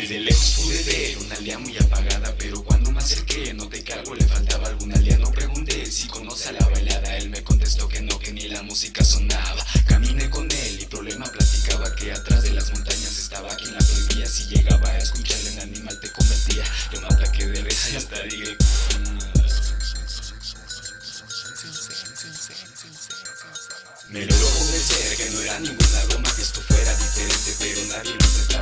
Desde lejos pude ver una aldea muy apagada Pero cuando me acerqué no te cargo le faltaba algún aldeano Pregunté si conoce a la bailada Él me contestó que no, que ni la música sonaba. Caminé con él y problema platicaba Que atrás de las montañas estaba quien la prohibía. Si llegaba a escucharle en animal te convertía Yo me aplaqué de risa. Y hasta dije. Me logró convencer que no era ninguna broma Que esto fuera diferente pero nadie lo intentaba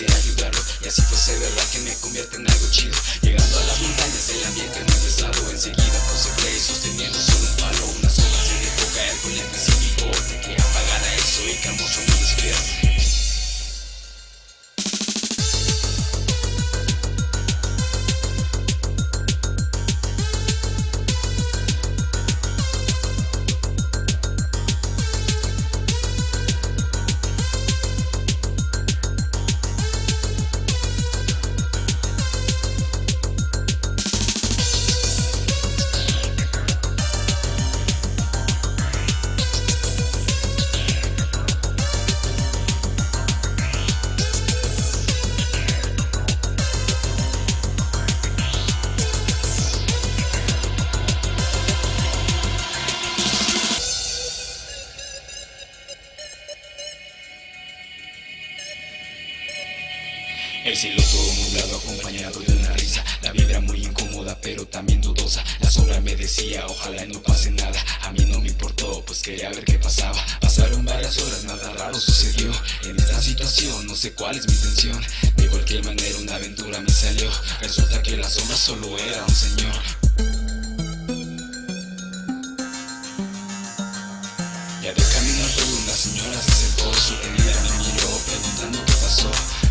Y así fuese verdad que me convierte en algo chido. Llegando a las montañas el ambiente no pesado Enseguida El cielo todo nublado acompañado de una risa. La vibra muy incómoda pero también dudosa. La sombra me decía ojalá no pase nada. A mí no me importó pues quería ver qué pasaba Pasaron varias horas nada raro sucedió. En esta situación no sé cuál es mi intención. De cualquier manera una aventura me salió. Resulta que la sombra solo era un señor. Ya de camino al una señora se sentó, acercó, sorprendida me miró preguntando qué pasó.